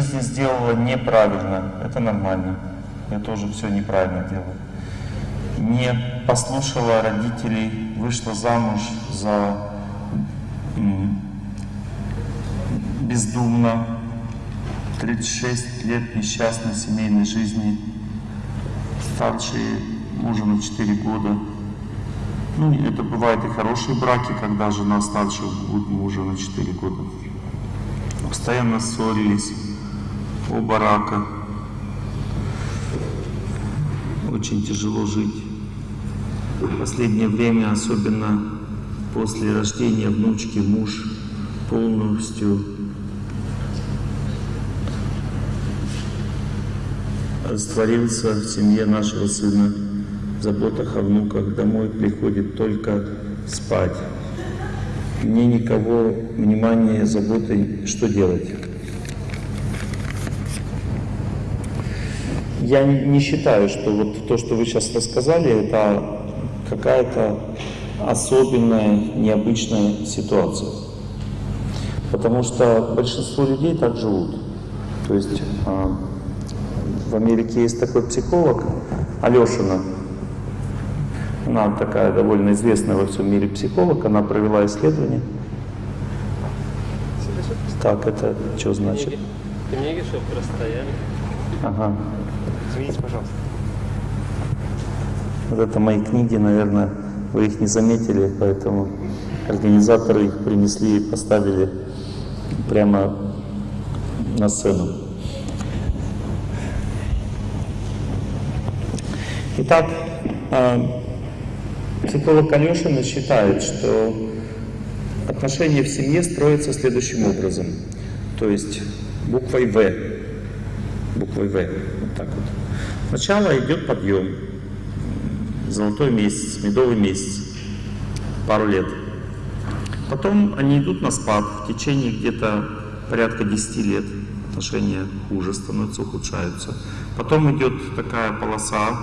жизни сделала неправильно. Это нормально. Я тоже все неправильно делаю. Не послушала родителей, вышла замуж за бездумно, 36 лет несчастной семейной жизни, старшие мужа на 4 года. Ну, это бывает и хорошие браки, когда жена старше мужа на 4 года. Постоянно ссорились, оба рака. Очень тяжело жить. В последнее время, особенно после рождения внучки, муж полностью растворился в семье нашего сына, в заботах о внуках, домой приходит только спать. Мне никого внимания, заботы, что делать? Я не считаю, что вот то, что вы сейчас рассказали, это какая-то особенная, необычная ситуация. Потому что большинство людей так живут. То есть а, в Америке есть такой психолог Алешина. Она такая довольно известная во всем мире психолог. Она провела исследование. Так, это что значит? Книги, чтобы простояли. Ага. Извините, пожалуйста. Вот это мои книги, наверное, вы их не заметили, поэтому организаторы их принесли и поставили прямо на сцену. Итак, а, психолог Алешина считает, что отношения в семье строятся следующим образом. То есть буквой В. Буквой В. Вот так вот. Сначала идет подъем. Золотой месяц, медовый месяц. Пару лет. Потом они идут на спад. В течение где-то порядка 10 лет отношения хуже становятся, ухудшаются. Потом идет такая полоса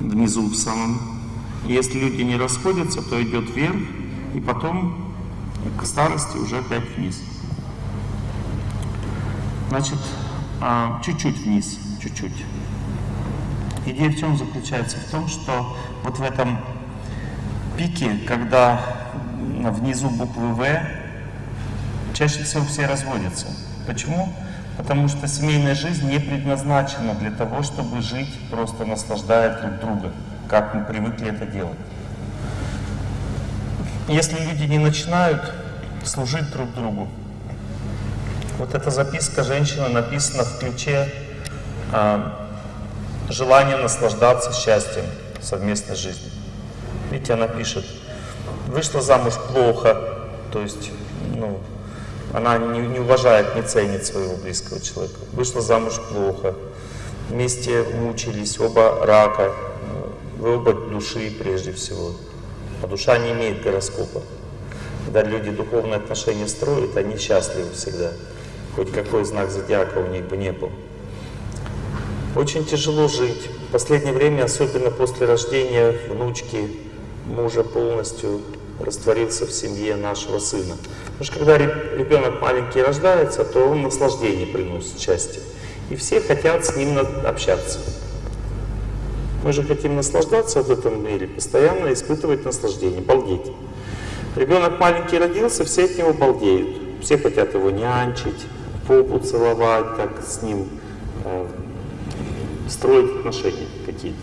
внизу в самом. Если люди не расходятся, то идет вверх, и потом к старости уже опять вниз. Значит, а, чуть-чуть вниз, чуть-чуть. Идея в чем заключается? В том, что вот в этом пике, когда внизу буквы В, чаще всего все разводятся. Почему? Потому что семейная жизнь не предназначена для того, чтобы жить, просто наслаждая друг друга, как мы привыкли это делать. Если люди не начинают служить друг другу, вот эта записка женщины написана в ключе а, желания наслаждаться счастьем совместной жизни. Видите, она пишет, вышла замуж плохо, то есть, ну, она не, не уважает, не ценит своего близкого человека. Вышла замуж плохо, вместе мучились, оба рака, вы оба души прежде всего. А душа не имеет гороскопа. Когда люди духовные отношения строят, они счастливы всегда. Хоть какой знак зодиака у них бы не был. Очень тяжело жить. В последнее время, особенно после рождения внучки, мужа полностью растворился в семье нашего сына. Потому что когда ребенок маленький рождается, то он наслаждение приносит счастье. И все хотят с ним общаться. Мы же хотим наслаждаться в этом мире, постоянно испытывать наслаждение, балдеть. Ребенок маленький родился, все от него балдеют. Все хотят его нянчить, попу целовать, так с ним э, строить отношения какие-то.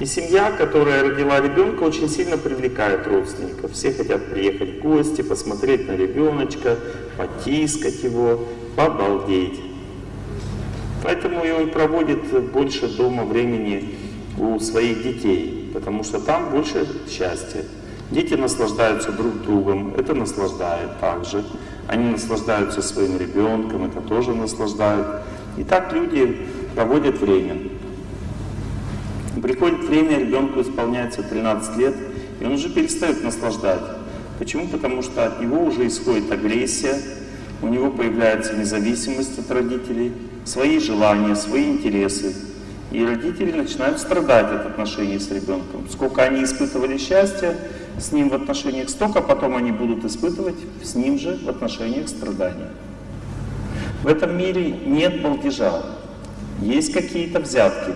И семья, которая родила ребенка, очень сильно привлекает родственников. Все хотят приехать в гости, посмотреть на ребеночка, потискать его, побалдеть. Поэтому и он проводит больше дома времени у своих детей, потому что там больше счастья. Дети наслаждаются друг другом, это наслаждает также. Они наслаждаются своим ребенком, это тоже наслаждает. И так люди проводят время. Приходит время, ребенку исполняется 13 лет, и он уже перестает наслаждать. Почему? Потому что от него уже исходит агрессия, у него появляется независимость от родителей, свои желания, свои интересы. И родители начинают страдать от отношений с ребенком. Сколько они испытывали счастья с ним в отношениях, столько потом они будут испытывать с ним же в отношениях страдания. В этом мире нет балдежа, есть какие-то взятки.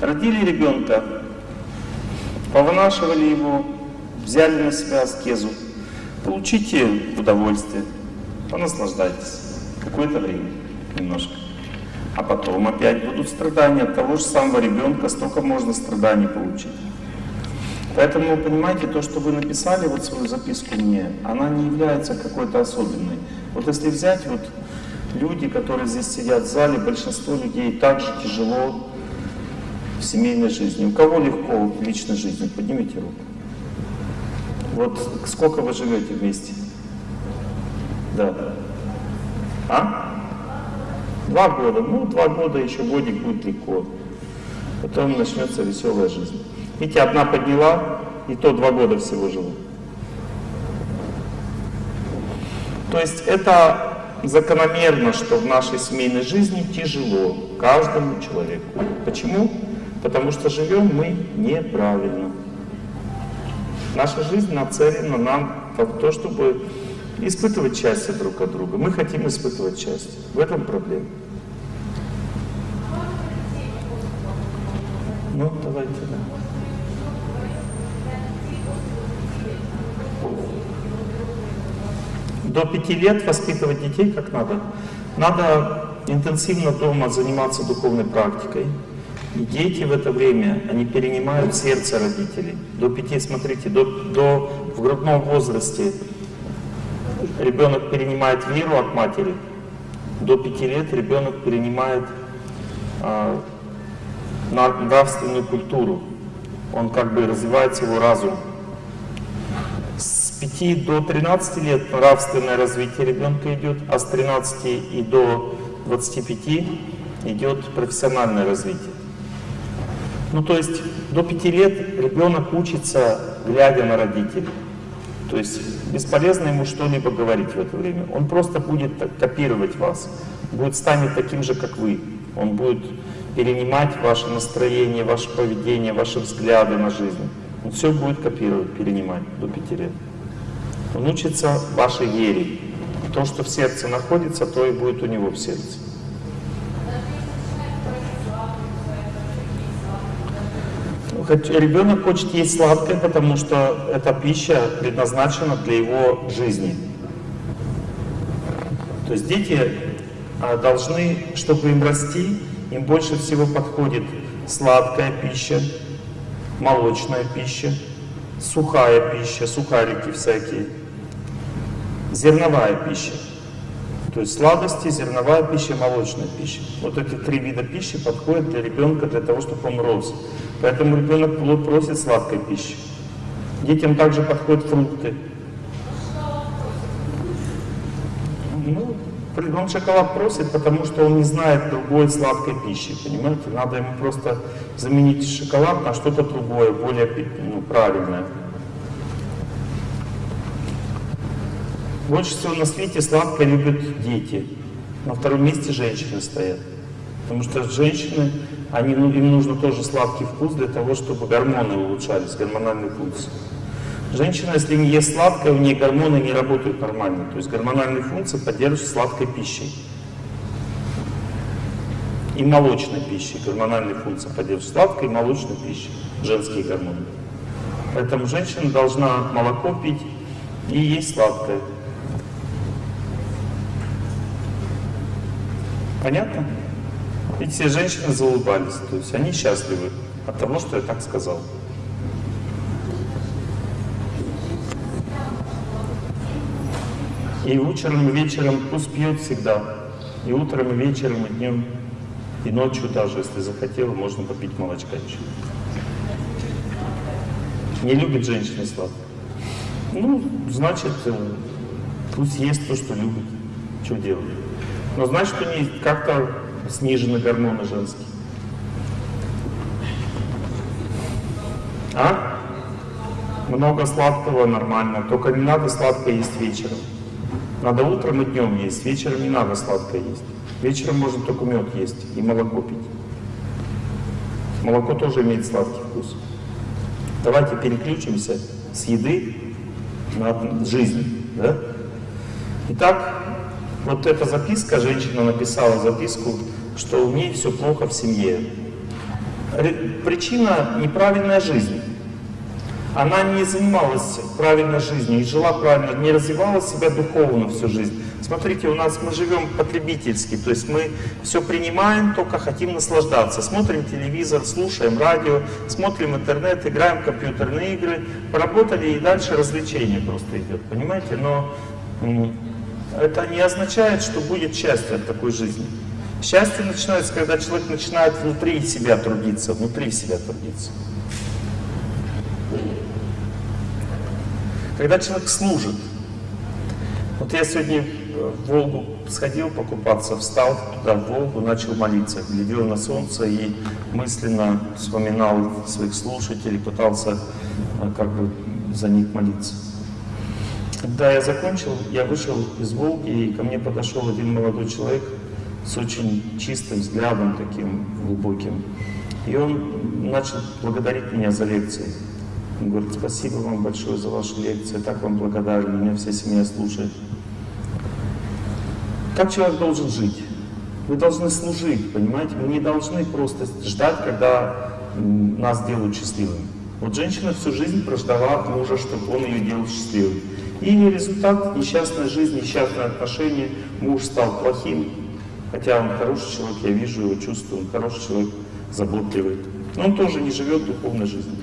Родили ребенка, повынашивали его, взяли на себя аскезу. Получите удовольствие, понаслаждайтесь какое-то время немножко. А потом опять будут страдания от того же самого ребенка, столько можно страданий получить. Поэтому, понимаете, то, что вы написали, вот свою записку мне, она не является какой-то особенной. Вот если взять вот люди, которые здесь сидят в зале, большинство людей также тяжело в семейной жизни. У кого легко в личной жизни? Поднимите руку. Вот сколько вы живете вместе? Да. А? Два года. Ну, два года, еще годик будет легко. Потом начнется веселая жизнь. Видите, одна подняла, и то два года всего живу. То есть это закономерно, что в нашей семейной жизни тяжело каждому человеку. Почему? Потому что живем мы неправильно. Наша жизнь нацелена нам в то, чтобы испытывать счастье друг от друга. Мы хотим испытывать счастье. В этом проблема. Ну, давайте, да. До пяти лет воспитывать детей как надо. Надо интенсивно дома заниматься духовной практикой. И дети в это время, они перенимают сердце родителей. До пяти, смотрите, до, до, в грудном возрасте ребенок перенимает веру от матери. До пяти лет ребенок перенимает а, нравственную культуру. Он как бы развивается его разум. С 5 до 13 лет нравственное развитие ребенка идет, а с 13 и до 25 идет профессиональное развитие. Ну, то есть до 5 лет ребенок учится, глядя на родителей. То есть бесполезно ему что-либо говорить в это время. Он просто будет копировать вас, будет станет таким же, как вы. Он будет перенимать ваше настроение, ваше поведение, ваши взгляды на жизнь. Он все будет копировать, перенимать до 5 лет. Он учится вашей вере. То, что в сердце находится, то и будет у него в сердце. Ребенок хочет есть сладкое, потому что эта пища предназначена для его жизни. То есть дети а, должны, чтобы им расти, им больше всего подходит сладкая пища, молочная пища, сухая пища, сухарики всякие, зерновая пища. То есть сладости, зерновая пища, молочная пища. Вот эти три вида пищи подходят для ребенка для того, чтобы он рос. Поэтому ребенок просит сладкой пищи. Детям также подходят фрукты. Ну, он шоколад просит, потому что он не знает другой сладкой пищи, понимаете? Надо ему просто заменить шоколад на что-то другое, более ну, правильное. Больше всего на свете сладкое любят дети. На втором месте женщины стоят. Потому что женщины, они, ну, им нужно тоже сладкий вкус для того, чтобы гормоны улучшались, гормональные функции. Женщина, если не ест сладкое, у нее гормоны не работают нормально. То есть гормональные функции поддерживаются сладкой пищей. И молочной пищей. Гормональные функции поддерживаются сладкой и молочной пищей. Женские гормоны. Поэтому женщина должна молоко пить и есть сладкое. Понятно? И все женщины заулыбались. То есть они счастливы от того, что я так сказал. И утром, и вечером пусть пьет всегда. И утром, и вечером, и днем, и ночью даже, если захотела, можно попить молочка еще. Не любит женщины сладкое. Ну, значит, э, пусть ест то, что любит. Что делать? Но значит, у нее как-то снижены гормоны женские. А? Много сладкого нормально, только не надо сладкое есть вечером. Надо утром и днем есть, вечером не надо сладкое есть. Вечером можно только мед есть и молоко пить. Молоко тоже имеет сладкий вкус. Давайте переключимся с еды на жизнь. Да? Итак, Вот эта записка, женщина написала записку, что у ней все плохо в семье. Причина – неправильная жизнь. Она не занималась правильной жизнью, не жила правильно, не развивала себя духовно всю жизнь. Смотрите, у нас мы живем потребительски, то есть мы все принимаем, только хотим наслаждаться. Смотрим телевизор, слушаем радио, смотрим интернет, играем в компьютерные игры, поработали и дальше развлечение просто идет, понимаете? Но это не означает, что будет счастье от такой жизни. Счастье начинается, когда человек начинает внутри себя трудиться, внутри себя трудиться. Когда человек служит. Вот я сегодня в Волгу сходил покупаться, встал туда в Волгу, начал молиться, глядел на солнце и мысленно вспоминал своих слушателей, пытался а, как бы за них молиться. Когда я закончил, я вышел из Волги, и ко мне подошел один молодой человек с очень чистым взглядом, таким глубоким. И он начал благодарить меня за лекции. Он говорит, спасибо вам большое за ваши лекции, так вам благодарен, меня вся семья слушает. Как человек должен жить? Мы должны служить, понимаете? Мы не должны просто ждать, когда нас делают счастливыми. Вот женщина всю жизнь прождала от мужа, чтобы он ее делал счастливым. И результат – несчастная жизнь, несчастные отношения. Муж стал плохим, хотя он хороший человек, я вижу его, чувствую, он хороший человек, заботливый. Но он тоже не живет духовной жизнью.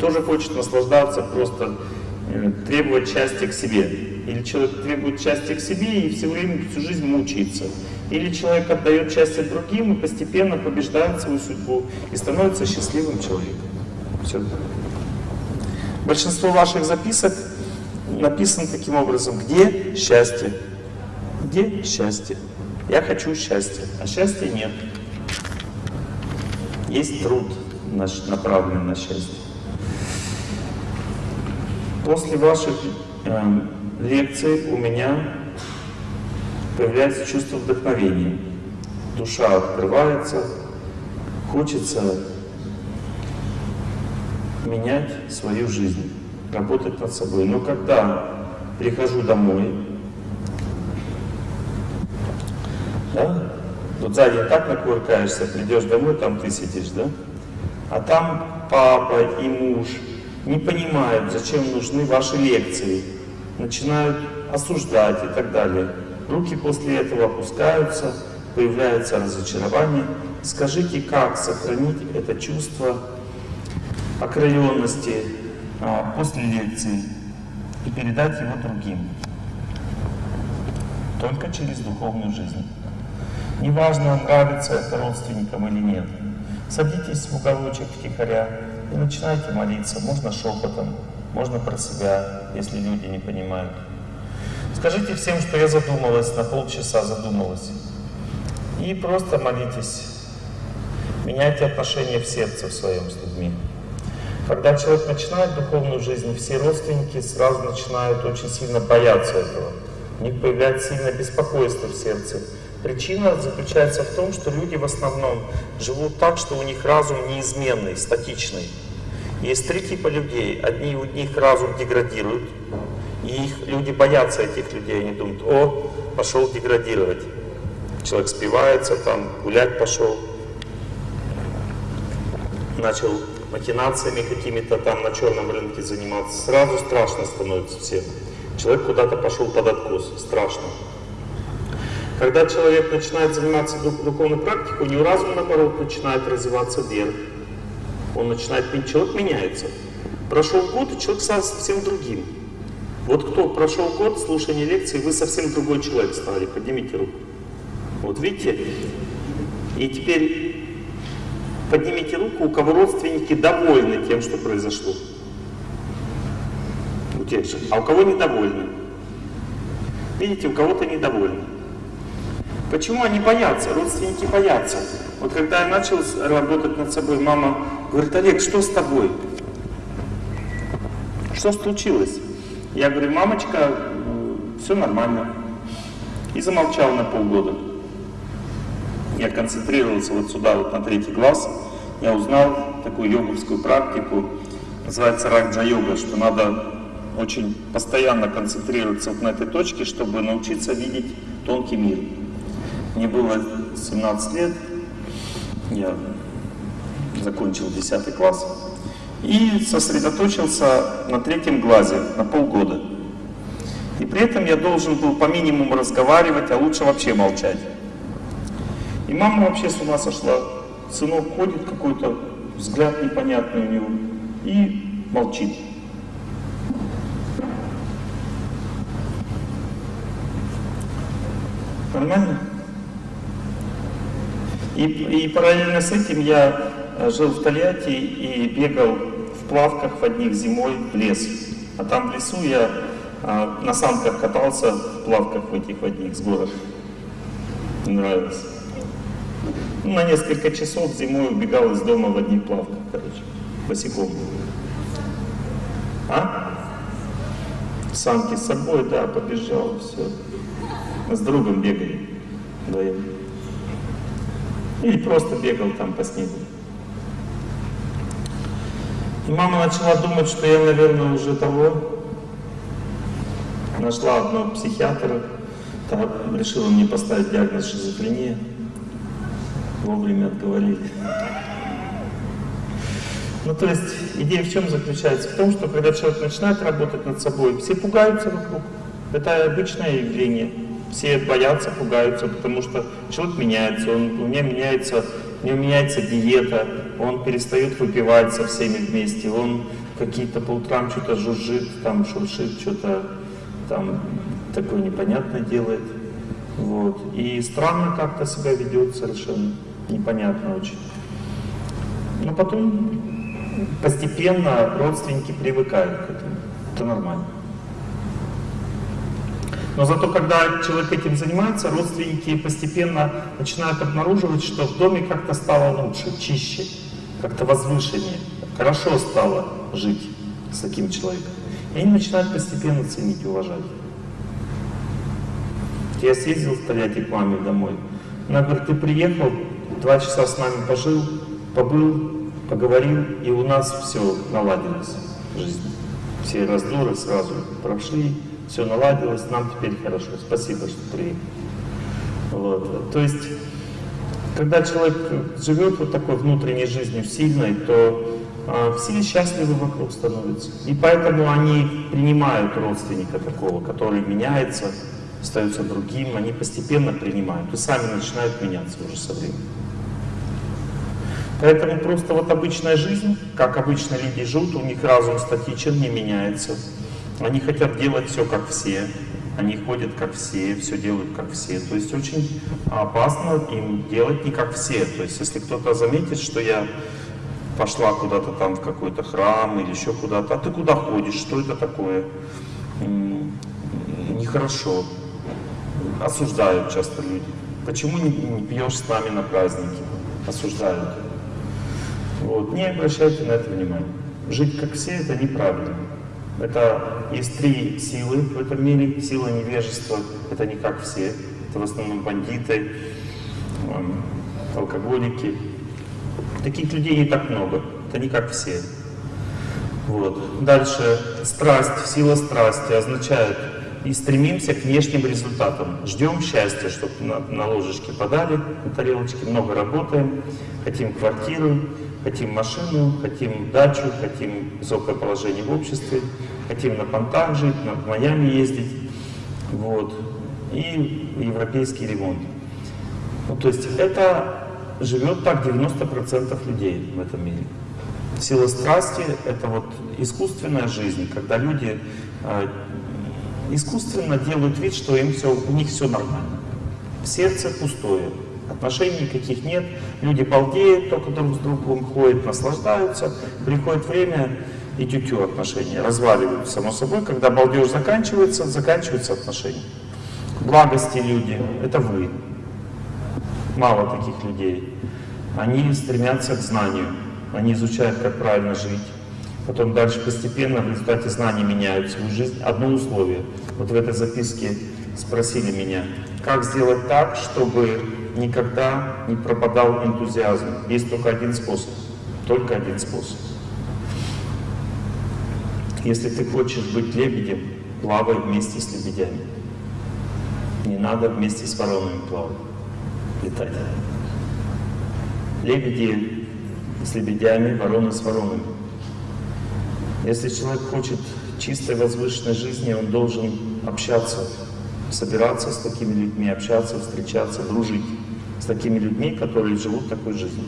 Тоже хочет наслаждаться, просто э, требовать счастья к себе. Или человек требует счастья к себе и все время, всю жизнь мучается. Или человек отдает счастье другим и постепенно побеждает свою судьбу и становится счастливым человеком. Все. Большинство ваших записок написано таким образом. Где счастье? Где счастье? Я хочу счастья, а счастья нет. Есть труд, наш- направленный на счастье. После ваших э, лекций у меня появляется чувство вдохновения. Душа открывается, хочется менять свою жизнь, работать над собой. Но когда прихожу домой, да, тут сзади так накувыркаешься, придешь домой, там ты сидишь, да? А там папа и муж не понимают, зачем нужны ваши лекции, начинают осуждать и так далее. Руки после этого опускаются, появляется разочарование. Скажите, как сохранить это чувство окрыленности а, после лекции и передать его другим? Только через духовную жизнь. Неважно, нравится это родственникам или нет. Садитесь в уголочек втихаря и начинайте молиться. Можно шепотом, можно про себя, если люди не понимают. Скажите всем, что я задумалась, на полчаса задумалась. И просто молитесь. Меняйте отношения в сердце в своем с людьми. Когда человек начинает духовную жизнь, все родственники сразу начинают очень сильно бояться этого. У них появляется сильное беспокойство в сердце. Причина заключается в том, что люди в основном живут так, что у них разум неизменный, статичный. Есть три типа людей. Одни у них разум деградирует, и их люди боятся этих людей. Они думают, о, пошел деградировать. Человек спивается, там гулять пошел, начал махинациями какими-то там на черном рынке заниматься. Сразу страшно становится всем. Человек куда-то пошел под откос. Страшно. Когда человек начинает заниматься дух- духовной практикой, у него разум, наоборот, начинает развиваться вверх. Он начинает, человек меняется. Прошел год, и человек стал совсем другим. Вот кто прошел год слушания лекции, вы совсем другой человек стали. Поднимите руку. Вот видите? И теперь поднимите руку, у кого родственники довольны тем, что произошло. У тех же. А у кого недовольны? Видите, у кого-то недовольны. Почему они боятся? Родственники боятся. Вот когда я начал работать над собой, мама говорит, Олег, что с тобой? Что случилось? Я говорю, мамочка, все нормально. И замолчал на полгода. Я концентрировался вот сюда, вот на третий глаз. Я узнал такую йоговскую практику, называется раджа йога, что надо очень постоянно концентрироваться вот на этой точке, чтобы научиться видеть тонкий мир. Мне было 17 лет, я закончил 10 класс и сосредоточился на третьем глазе на полгода. И при этом я должен был по минимуму разговаривать, а лучше вообще молчать. И мама вообще с ума сошла. Сынок ходит какой-то, взгляд непонятный у него, и молчит. Нормально? И, и параллельно с этим я э, жил в Тольятти и бегал в плавках в одних зимой в лес. А там в лесу я а, на санках катался в плавках в этих в одних с горок. Нравилось. Ну, на несколько часов зимой убегал из дома в одних плавках, короче, босиком. А? Санки с собой, да, побежал, все. С другом бегали вдвоем. Или просто бегал там по снегу. И мама начала думать, что я, наверное, уже того. Нашла одного психиатра, решила мне поставить диагноз шизофрения. Вовремя отговорили. Ну, то есть, идея в чем заключается? В том, что когда человек начинает работать над собой, все пугаются вокруг. Это обычное явление. Все боятся, пугаются, потому что человек меняется, он, у меня меняется, у него меняется диета, он перестает выпивать со всеми вместе, он какие-то по утрам что-то жужжит, там шуршит, что-то там такое непонятное делает. Вот. И странно как-то себя ведет совершенно, непонятно очень. Но потом постепенно родственники привыкают к этому. Это нормально. Но зато, когда человек этим занимается, родственники постепенно начинают обнаруживать, что в доме как-то стало лучше, чище, как-то возвышеннее, хорошо стало жить с таким человеком. И они начинают постепенно ценить уважать. Я съездил в Тольятти к маме домой. Она говорит, ты приехал, два часа с нами пожил, побыл, поговорил, и у нас все наладилось в жизни. Все раздоры сразу прошли, все наладилось, нам теперь хорошо. Спасибо, что приехал. Вот. То есть, когда человек живет вот такой внутренней жизнью сильной, то э, все счастливы вокруг становятся. И поэтому они принимают родственника такого, который меняется, остается другим, они постепенно принимают и сами начинают меняться уже со временем. Поэтому просто вот обычная жизнь, как обычно люди живут, у них разум статичен, не меняется. Они хотят делать все как все, они ходят как все, все делают как все. То есть очень опасно им делать не как все. То есть если кто-то заметит, что я пошла куда-то там в какой-то храм или еще куда-то, а ты куда ходишь, что это такое? Нехорошо. Осуждают часто люди. Почему не, не пьешь с нами на праздники? Осуждают. Вот. Не обращайте на это внимания. Жить как все это неправильно. Это есть три силы в этом мире. Сила невежества — это не как все. Это в основном бандиты, алкоголики. Таких людей не так много. Это не как все. Вот. Дальше. Страсть, сила страсти означает и стремимся к внешним результатам. Ждем счастья, чтобы на, на ложечке подали, на тарелочке, много работаем, хотим квартиру, хотим машину, хотим дачу, хотим высокое положение в обществе, хотим на понтах жить, на Майами ездить, вот, и европейский ремонт. Ну, то есть это живет так 90% людей в этом мире. Сила страсти — это вот искусственная жизнь, когда люди э, искусственно делают вид, что им все, у них все нормально. Сердце пустое, отношений никаких нет, люди балдеют, только друг с другом ходят, наслаждаются, приходит время и тютю отношения, разваливаются само собой, когда балдеж заканчивается, заканчиваются отношения. Благости люди — это вы. Мало таких людей. Они стремятся к знанию, они изучают, как правильно жить, Потом дальше постепенно в результате знаний меняют свою жизнь. Одно условие. Вот в этой записке спросили меня, как сделать так, чтобы никогда не пропадал энтузиазм. Есть только один способ. Только один способ. Если ты хочешь быть лебедем, плавай вместе с лебедями. Не надо вместе с воронами плавать, летать. Лебеди с лебедями, вороны с воронами. Если человек хочет чистой возвышенной жизни, он должен общаться, собираться с такими людьми, общаться, встречаться, дружить с такими людьми, которые живут такой жизнью.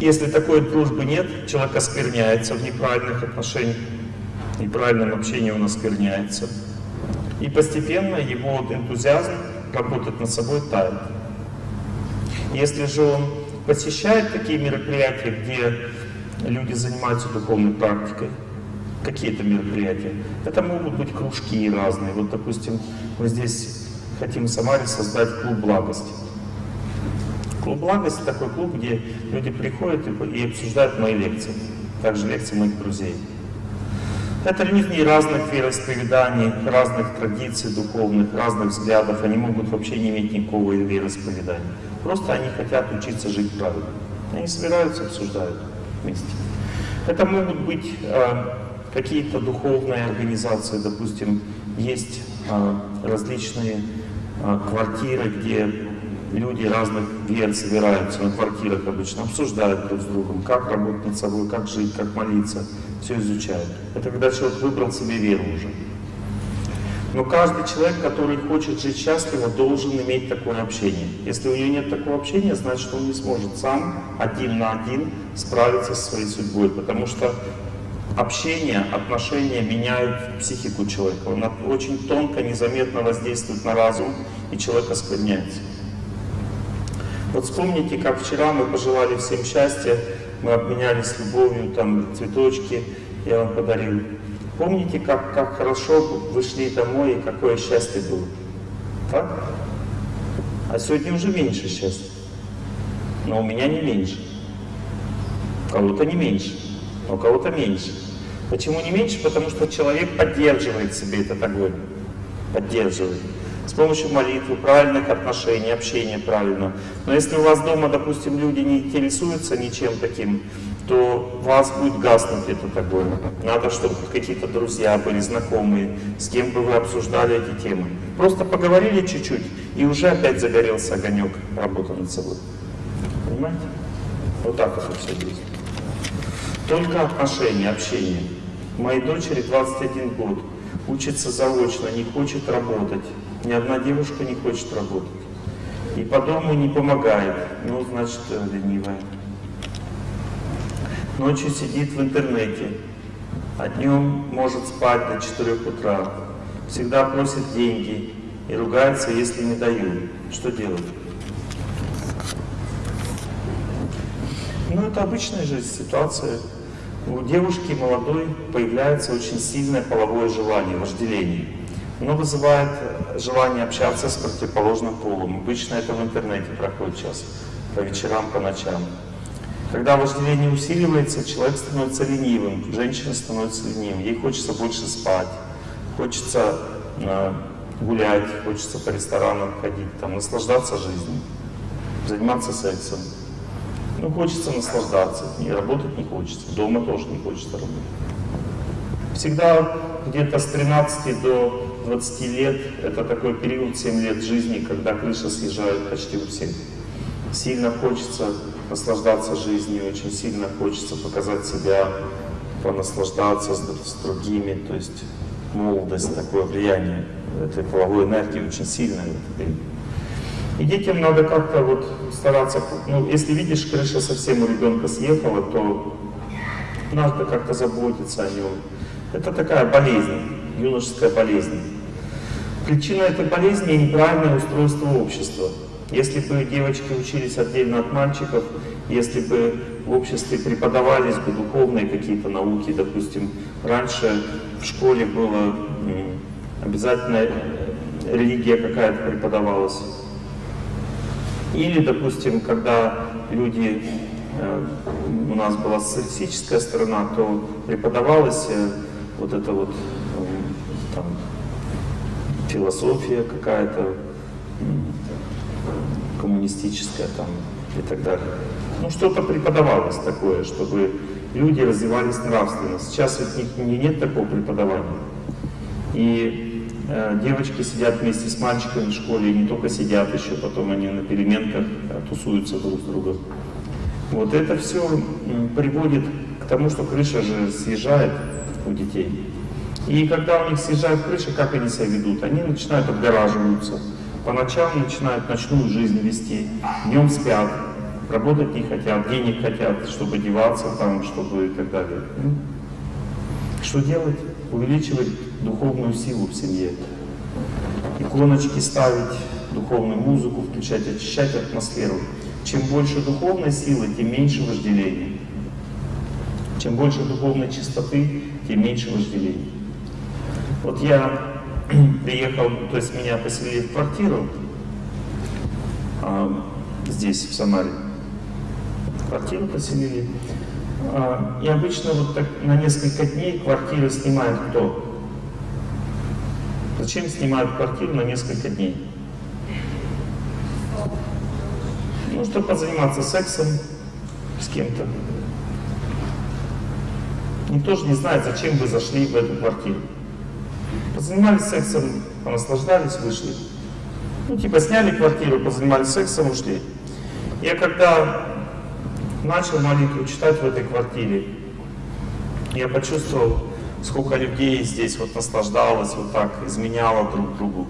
Если такой дружбы нет, человек оскверняется в неправильных отношениях, неправильном общении он оскверняется. И постепенно его энтузиазм работать над собой тает. Если же он посещает такие мероприятия, где люди занимаются духовной практикой, какие-то мероприятия, это могут быть кружки разные. Вот, допустим, мы здесь хотим в Самаре создать клуб благости. Клуб благости такой клуб, где люди приходят и, и обсуждают мои лекции, также лекции моих друзей. Это люди разных вероисповеданий, разных традиций духовных, разных взглядов. Они могут вообще не иметь никакого вероисповедания. Просто они хотят учиться жить правильно. Они собираются, обсуждают вместе. Это могут быть э, какие-то духовные организации, допустим, есть э, различные э, квартиры, где люди разных вер собираются на квартирах обычно, обсуждают друг с другом, как работать над собой, как жить, как молиться, все изучают. Это когда человек выбрал себе веру уже. Но каждый человек, который хочет жить счастливо, должен иметь такое общение. Если у него нет такого общения, значит он не сможет сам один на один справиться со своей судьбой, потому что общение, отношения меняют психику человека. Он очень тонко, незаметно воздействует на разум, и человек оскверняется. Вот вспомните, как вчера мы пожелали всем счастья, мы обменялись любовью, там цветочки я вам подарил. Помните, как, как хорошо вы шли домой и какое счастье было? Так? А сегодня уже меньше счастья. Но у меня не меньше. У кого-то не меньше, у кого-то меньше. Почему не меньше? Потому что человек поддерживает себе этот огонь. Поддерживает с помощью молитвы, правильных отношений, общения правильно. Но если у вас дома, допустим, люди не интересуются ничем таким, то у вас будет гаснуть этот огонь. Надо, чтобы какие-то друзья были, знакомые, с кем бы вы обсуждали эти темы. Просто поговорили чуть-чуть, и уже опять загорелся огонек работы над собой. Понимаете? Вот так это все действует. Только отношения, общение. Моей дочери 21 год, учится заочно, не хочет работать. Ни одна девушка не хочет работать. И по дому не помогает. Ну, значит, ленивая. Ночью сидит в интернете, а днем может спать до 4 утра. Всегда просит деньги и ругается, если не дают. Что делать? Ну, это обычная жизнь, ситуация. У девушки молодой появляется очень сильное половое желание, вожделение. Оно вызывает желание общаться с противоположным полом. Обычно это в интернете проходит сейчас, по вечерам, по ночам. Когда вожделение усиливается, человек становится ленивым, женщина становится ленивым. Ей хочется больше спать, хочется э, гулять, хочется по ресторанам ходить, там, наслаждаться жизнью, заниматься сексом. Ну, хочется наслаждаться, и работать не хочется, дома тоже не хочется работать. Всегда где-то с 13 до 20 лет, это такой период 7 лет жизни, когда крыша съезжает почти у всех. Сильно хочется наслаждаться жизнью, очень сильно хочется показать себя, понаслаждаться с, с другими, то есть молодость, такое влияние этой половой энергии очень сильное И детям надо как-то вот стараться, ну, если видишь, крыша совсем у ребенка съехала, то надо как-то заботиться о нем. Это такая болезнь, юношеская болезнь. Причина этой болезни – неправильное устройство общества. Если бы девочки учились отдельно от мальчиков, если бы в обществе преподавались бы духовные какие-то науки, допустим, раньше в школе было обязательно э, религия какая-то преподавалась. Или, допустим, когда люди, э, у нас была социалистическая сторона, то преподавалась э, вот это вот там, философия какая-то коммунистическая там и так далее. Ну, что-то преподавалось такое, чтобы люди развивались нравственно. Сейчас ведь них нет такого преподавания. И э, девочки сидят вместе с мальчиками в школе, и не только сидят еще, потом они на переменках э, тусуются друг с другом. Вот это все приводит к тому, что крыша же съезжает у детей. И когда у них съезжает крыша, как они себя ведут? Они начинают отгораживаться. По ночам начинают ночную жизнь вести, днем спят, работать не хотят, денег хотят, чтобы деваться там, чтобы и так далее. Ну, что делать? Увеличивать духовную силу в семье. Иконочки ставить, духовную музыку включать, очищать атмосферу. Чем больше духовной силы, тем меньше вожделения. Чем больше духовной чистоты, тем меньше вожделения. Вот я приехал, то есть меня поселили в квартиру а, здесь, в Самаре. Квартиру поселили. А, и обычно вот так на несколько дней квартиру снимает кто? Зачем снимают квартиру на несколько дней? Ну, чтобы позаниматься сексом с кем-то. Никто же не знает, зачем вы зашли в эту квартиру. Позанимались сексом, понаслаждались, вышли. Ну, типа сняли квартиру, позанимались сексом, ушли. Я когда начал молитву читать в этой квартире, я почувствовал, сколько людей здесь вот наслаждалось, вот так изменяло друг другу,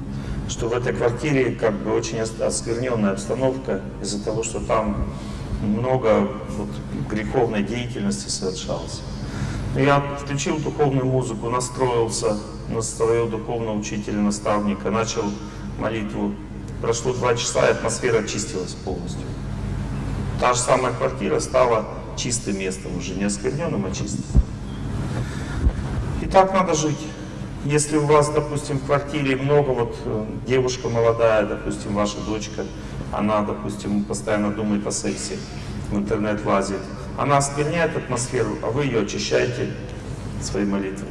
что в этой квартире как бы очень оскверненная обстановка из-за того, что там много вот, греховной деятельности совершалось. Я включил духовную музыку, настроился на своего духовного учителя, наставника, начал молитву. Прошло два часа, и атмосфера очистилась полностью. Та же самая квартира стала чистым местом, уже не оскверненным, а чистым. И так надо жить. Если у вас, допустим, в квартире много, вот э, девушка молодая, допустим, ваша дочка, она, допустим, постоянно думает о сексе, в интернет лазит, она оскверняет атмосферу, а вы ее очищаете своей молитвой.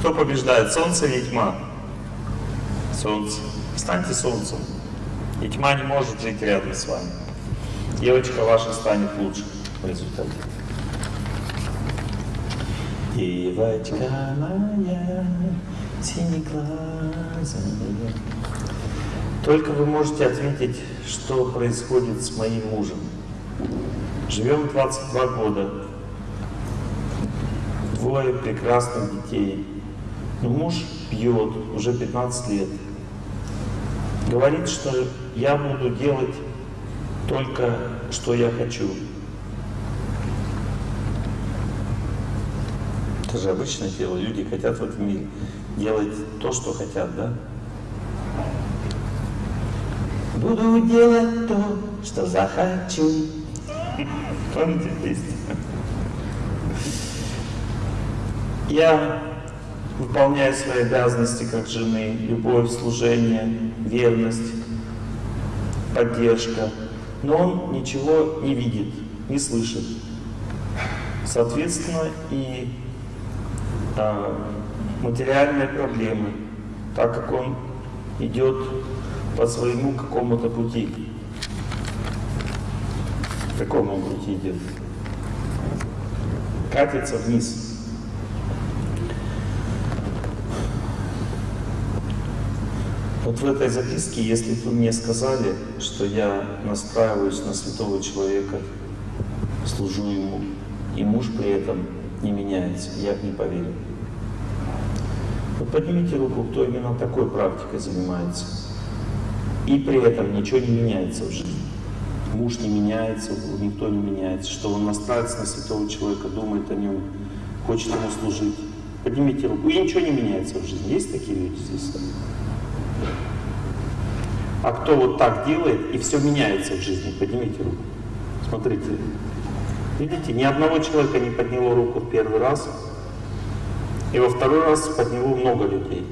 Кто побеждает, солнце или тьма? Солнце. Станьте солнцем. И тьма не может жить рядом с вами. Девочка ваша станет лучше в результате. Девочка моя, синеглазая. Только вы можете ответить, что происходит с моим мужем. Живем 22 года, двое прекрасных детей. Но муж пьет уже 15 лет. Говорит, что я буду делать только, что я хочу. Это же обычное дело. Люди хотят в этом мире делать то, что хотят, да? Буду делать то, что захочу. Помните песню? Я выполняю свои обязанности как жены, любовь, служение, верность, поддержка. Но он ничего не видит, не слышит. Соответственно, и а, материальные проблемы, так как он идет по своему какому-то пути. какому пути идет? Катится вниз. Вот в этой записке, если бы мне сказали, что я настраиваюсь на святого человека, служу ему, и муж при этом не меняется, я бы не поверил. Вот поднимите руку, кто именно такой практикой занимается и при этом ничего не меняется в жизни. Муж не меняется, никто не меняется, что он настраивается на святого человека, думает о нем, хочет ему служить. Поднимите руку, и ничего не меняется в жизни. Есть такие люди здесь? А кто вот так делает, и все меняется в жизни? Поднимите руку. Смотрите. Видите, ни одного человека не подняло руку в первый раз, и во второй раз подняло много людей.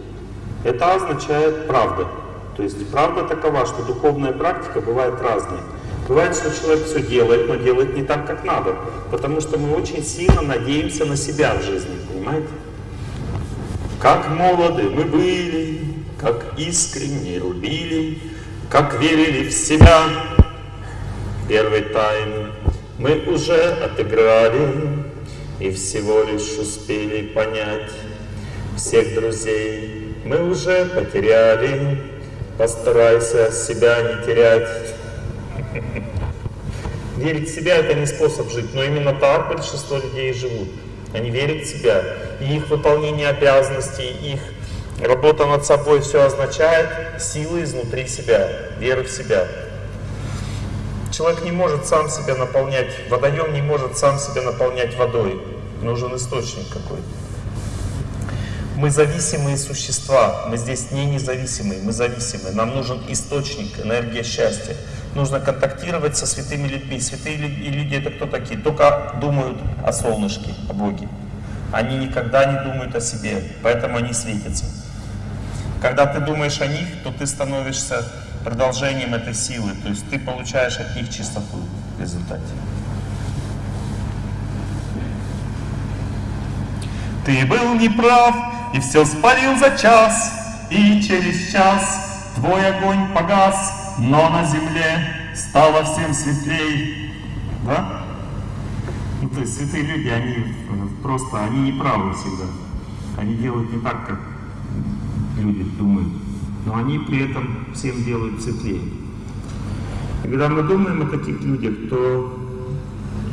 Это означает правда. То есть правда такова, что духовная практика бывает разная. Бывает, что человек все делает, но делает не так, как надо. Потому что мы очень сильно надеемся на себя в жизни, понимаете? Как молоды мы были, как искренне любили, как верили в себя. первой тайны мы уже отыграли и всего лишь успели понять всех друзей мы уже потеряли. Постарайся себя не терять. Верить в себя это не способ жить, но именно так большинство людей живут. Они верят в себя, и их выполнение обязанностей, их работа над собой все означает силы изнутри себя, веры в себя. Человек не может сам себя наполнять, водоем не может сам себя наполнять водой. Нужен источник какой-то. Мы зависимые существа, мы здесь не независимые, мы зависимые. Нам нужен источник, энергия счастья. Нужно контактировать со святыми людьми. Святые люди это кто такие? Только думают о солнышке, о Боге. Они никогда не думают о себе, поэтому они светятся. Когда ты думаешь о них, то ты становишься продолжением этой силы, то есть ты получаешь от них чистоту в результате. Ты был неправ и все спалил за час, и через час твой огонь погас, но на земле стало всем светлей. Да? Ну, то есть святые люди, они просто, они не правы всегда. Они делают не так, как люди думают. Но они при этом всем делают светлее. И когда мы думаем о таких людях, то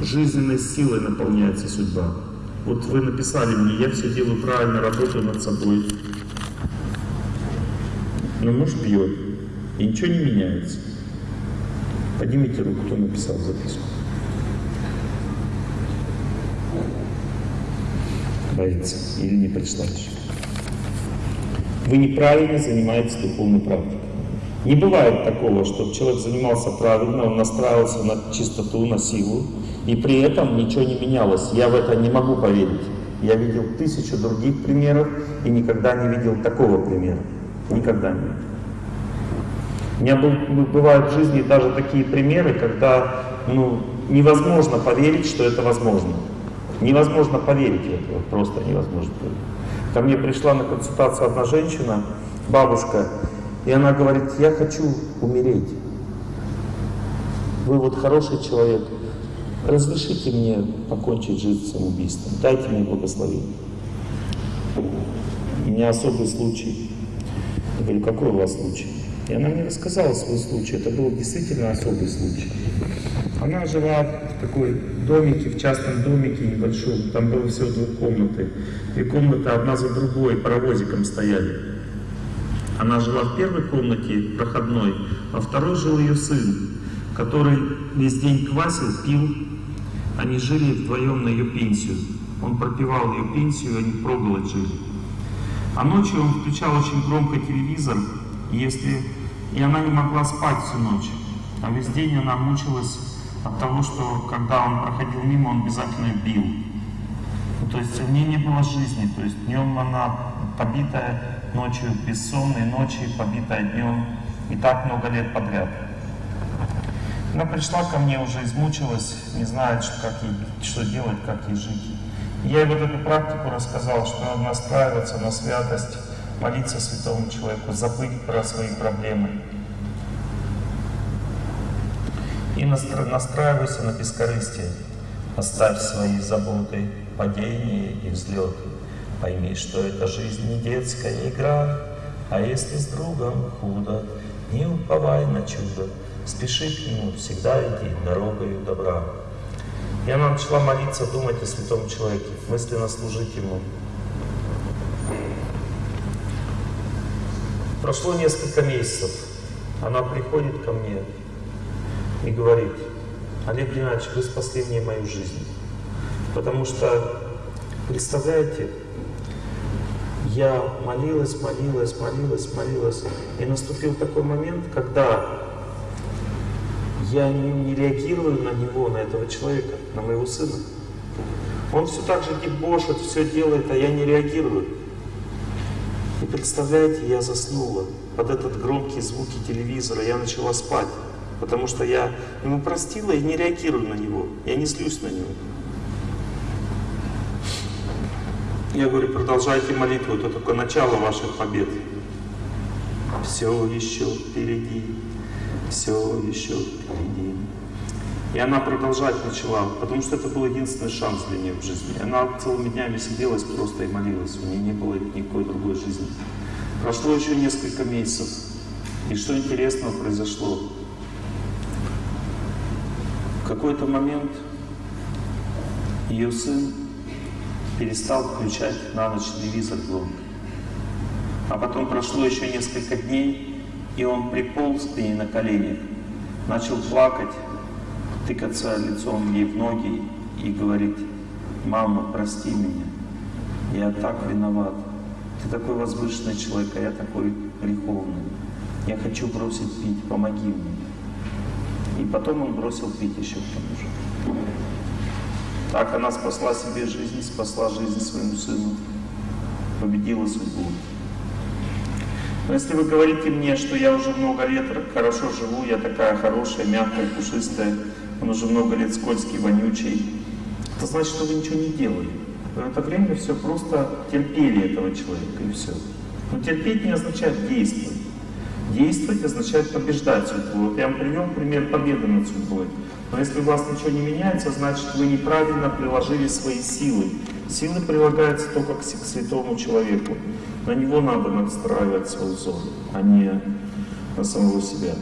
жизненной силой наполняется судьба. Вот вы написали мне, я все делаю правильно, работаю над собой. Но муж пьет, и ничего не меняется. Поднимите руку, кто написал записку. Боится или не еще. Вы неправильно занимаетесь духовной практикой. Не бывает такого, чтобы человек занимался правильно, он настраивался на чистоту, на силу, и при этом ничего не менялось. Я в это не могу поверить. Я видел тысячу других примеров и никогда не видел такого примера. Никогда не У меня был, бывают в жизни даже такие примеры, когда ну, невозможно поверить, что это возможно. Невозможно поверить в это, просто невозможно поверить. Ко мне пришла на консультацию одна женщина, бабушка, и она говорит, я хочу умереть. Вы вот хороший человек, разрешите мне покончить жизнь самоубийством, дайте мне благословение. У меня особый случай. Я говорю, какой у вас случай? И она мне рассказала свой случай. Это был действительно особый случай. Она жила в такой домике, в частном домике небольшом. Там было всего двух комнаты. Две комнаты одна за другой, паровозиком стояли. Она жила в первой комнате, проходной, а второй жил ее сын, который весь день квасил, пил, они жили вдвоем на ее пенсию. Он пропивал ее пенсию, они проголодь жили. А ночью он включал очень громко телевизор, и, если... и она не могла спать всю ночь. А весь день она мучилась от того, что когда он проходил мимо, он обязательно бил. Ну, то есть у нее не было жизни, то есть днем она побитая, ночью бессонные ночи, побитая днем, и так много лет подряд. Она пришла ко мне, уже измучилась, не знает, что, как ей, что делать, как ей жить. Я ей вот эту практику рассказал, что надо настраиваться на святость, молиться святому человеку, забыть про свои проблемы. И настраивайся на бескорыстие. Оставь свои заботы, падения и взлеты. Пойми, что эта жизнь не детская игра, а если с другом худо, не уповай на чудо, Спеши к Нему, всегда иди дорогою добра. Она начала молиться, думать о святом человеке, мысленно служить Ему. Прошло несколько месяцев. Она приходит ко мне и говорит, Олег Геннадьевич, вы спасли мне мою жизнь. Потому что, представляете, я молилась, молилась, молилась, молилась. И наступил такой момент, когда я не, не реагирую на него, на этого человека, на моего сына. Он все так же дебошит, все делает, а я не реагирую. И представляете, я заснула под этот громкий звуки телевизора, я начала спать, потому что я ему простила и не реагирую на него, я не злюсь на него. Я говорю, продолжайте молитву, это только начало ваших побед. Все еще впереди все еще впереди. И она продолжать начала, потому что это был единственный шанс для нее в жизни. Она целыми днями сиделась просто и молилась, у нее не было никакой другой жизни. Прошло еще несколько месяцев, и что интересного произошло? В какой-то момент ее сын перестал включать на ночь телевизор громко. А потом прошло еще несколько дней, и он приполз к ней на коленях, начал плакать, тыкаться лицом ей в ноги и говорить, «Мама, прости меня, я так виноват. Ты такой возвышенный человек, а я такой греховный. Я хочу бросить пить, помоги мне». И потом он бросил пить еще к тому же. Так она спасла себе жизнь, спасла жизнь своему сыну, победила судьбу. Но если вы говорите мне, что я уже много лет хорошо живу, я такая хорошая, мягкая, пушистая, он уже много лет скользкий, вонючий, это значит, что вы ничего не делали. В это время все просто терпели этого человека и все. Но терпеть не означает действовать. Действовать означает побеждать судьбу. Вот я вам привел пример победы над судьбой. Но если у вас ничего не меняется, значит вы неправильно приложили свои силы. Силы прилагаются только к святому человеку. На него надо настраивать свой взор, а не на самого себя.